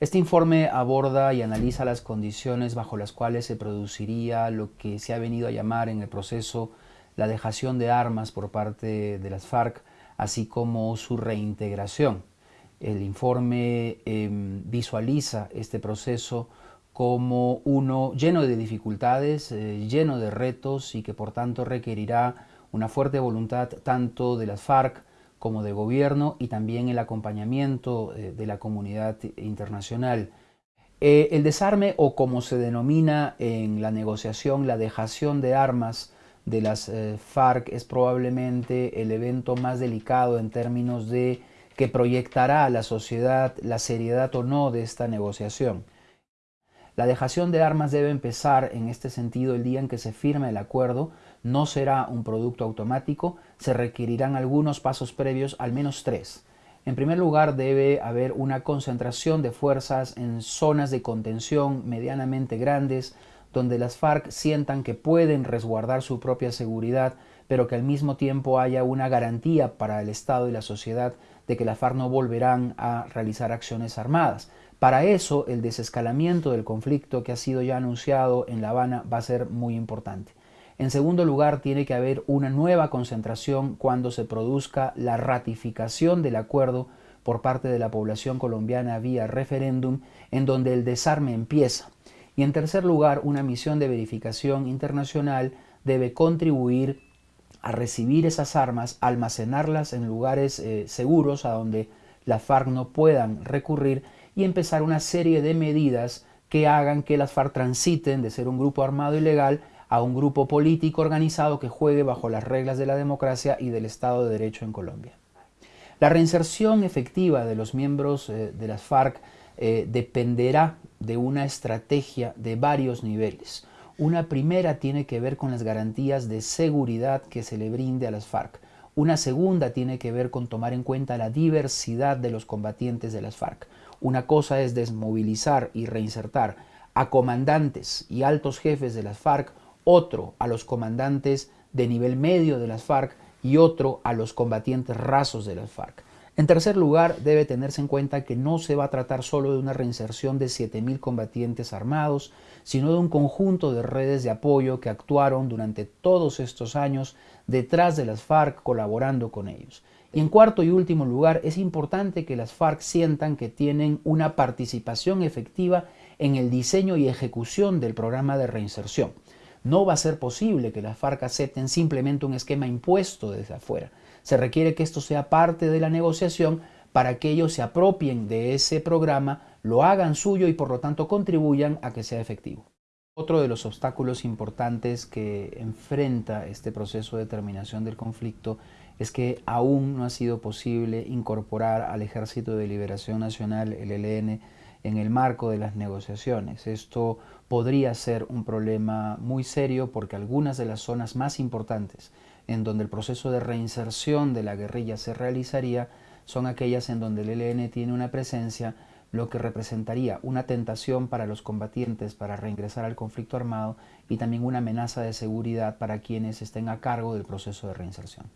Este informe aborda y analiza las condiciones bajo las cuales se produciría lo que se ha venido a llamar en el proceso la dejación de armas por parte de las FARC, así como su reintegración. El informe em, visualiza este proceso como uno lleno de dificultades, eh, lleno de retos y que por tanto requerirá una fuerte voluntad tanto de las FARC como de gobierno y también el acompañamiento eh, de la comunidad internacional. Eh, el desarme o como se denomina en la negociación la dejación de armas de las FARC es probablemente el evento más delicado en términos de que proyectará a la sociedad la seriedad o no de esta negociación. La dejación de armas debe empezar en este sentido el día en que se firme el acuerdo, no será un producto automático, se requerirán algunos pasos previos, al menos tres. En primer lugar, debe haber una concentración de fuerzas en zonas de contención medianamente grandes, donde las FARC sientan que pueden resguardar su propia seguridad, pero que al mismo tiempo haya una garantía para el Estado y la sociedad de que las FARC no volverán a realizar acciones armadas. Para eso, el desescalamiento del conflicto que ha sido ya anunciado en La Habana va a ser muy importante. En segundo lugar, tiene que haber una nueva concentración cuando se produzca la ratificación del acuerdo por parte de la población colombiana vía referéndum, en donde el desarme empieza. Y en tercer lugar, una misión de verificación internacional debe contribuir a recibir esas armas, almacenarlas en lugares eh, seguros a donde las FARC no puedan recurrir y empezar una serie de medidas que hagan que las FARC transiten de ser un grupo armado ilegal a un grupo político organizado que juegue bajo las reglas de la democracia y del Estado de Derecho en Colombia. La reinserción efectiva de los miembros eh, de las FARC eh, dependerá de una estrategia de varios niveles. Una primera tiene que ver con las garantías de seguridad que se le brinde a las FARC. Una segunda tiene que ver con tomar en cuenta la diversidad de los combatientes de las FARC. Una cosa es desmovilizar y reinsertar a comandantes y altos jefes de las FARC, otro a los comandantes de nivel medio de las FARC y otro a los combatientes rasos de las FARC. En tercer lugar, debe tenerse en cuenta que no se va a tratar solo de una reinserción de 7.000 combatientes armados, sino de un conjunto de redes de apoyo que actuaron durante todos estos años detrás de las FARC colaborando con ellos. Y en cuarto y último lugar, es importante que las FARC sientan que tienen una participación efectiva en el diseño y ejecución del programa de reinserción. No va a ser posible que las FARC acepten simplemente un esquema impuesto desde afuera se requiere que esto sea parte de la negociación para que ellos se apropien de ese programa, lo hagan suyo y por lo tanto contribuyan a que sea efectivo. Otro de los obstáculos importantes que enfrenta este proceso de terminación del conflicto es que aún no ha sido posible incorporar al Ejército de Liberación Nacional, el ELN, en el marco de las negociaciones. Esto podría ser un problema muy serio porque algunas de las zonas más importantes en donde el proceso de reinserción de la guerrilla se realizaría son aquellas en donde el ELN tiene una presencia, lo que representaría una tentación para los combatientes para reingresar al conflicto armado y también una amenaza de seguridad para quienes estén a cargo del proceso de reinserción.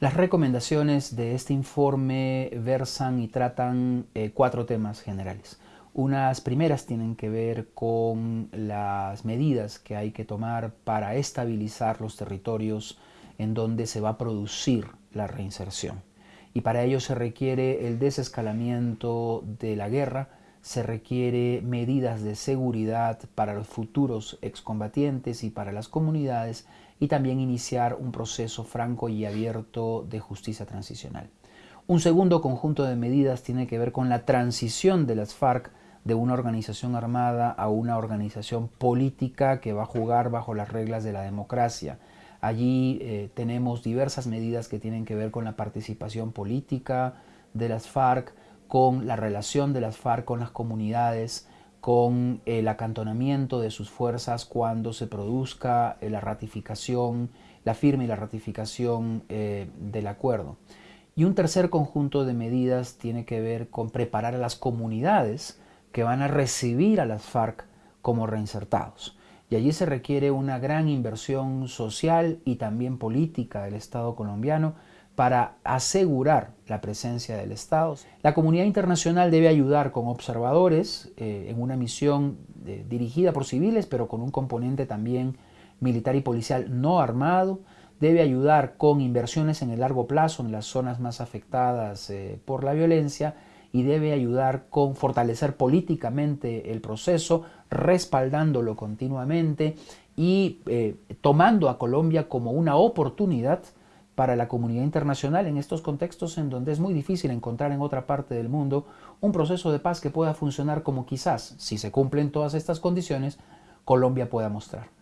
Las recomendaciones de este informe versan y tratan eh, cuatro temas generales. Unas primeras tienen que ver con las medidas que hay que tomar para estabilizar los territorios en donde se va a producir la reinserción. Y para ello se requiere el desescalamiento de la guerra, se requiere medidas de seguridad para los futuros excombatientes y para las comunidades y también iniciar un proceso franco y abierto de justicia transicional. Un segundo conjunto de medidas tiene que ver con la transición de las FARC de una organización armada a una organización política que va a jugar bajo las reglas de la democracia. Allí eh, tenemos diversas medidas que tienen que ver con la participación política de las FARC, con la relación de las FARC con las comunidades, con el acantonamiento de sus fuerzas cuando se produzca eh, la ratificación, la firma y la ratificación eh, del acuerdo. Y un tercer conjunto de medidas tiene que ver con preparar a las comunidades que van a recibir a las FARC como reinsertados. Y allí se requiere una gran inversión social y también política del Estado colombiano para asegurar la presencia del Estado. La comunidad internacional debe ayudar con observadores eh, en una misión eh, dirigida por civiles, pero con un componente también militar y policial no armado. Debe ayudar con inversiones en el largo plazo en las zonas más afectadas eh, por la violencia y debe ayudar con fortalecer políticamente el proceso, respaldándolo continuamente y tomando a Colombia como una oportunidad para la comunidad internacional en estos contextos en donde es muy difícil encontrar en otra parte del mundo un proceso de paz que pueda funcionar como quizás, si se cumplen todas estas condiciones, Colombia pueda mostrar.